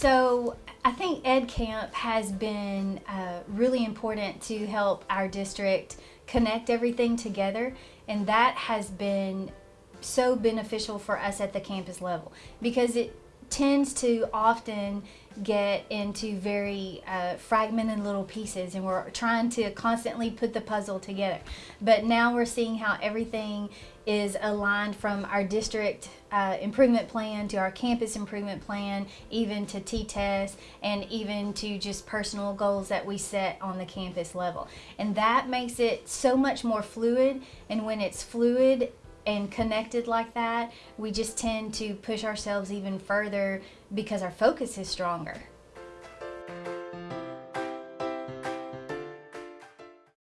So I think Ed Camp has been uh, really important to help our district connect everything together, and that has been so beneficial for us at the campus level because it tends to often get into very uh, fragmented little pieces and we're trying to constantly put the puzzle together. But now we're seeing how everything is aligned from our district uh, improvement plan to our campus improvement plan even to T-TESS and even to just personal goals that we set on the campus level. And that makes it so much more fluid and when it's fluid and connected like that, we just tend to push ourselves even further because our focus is stronger.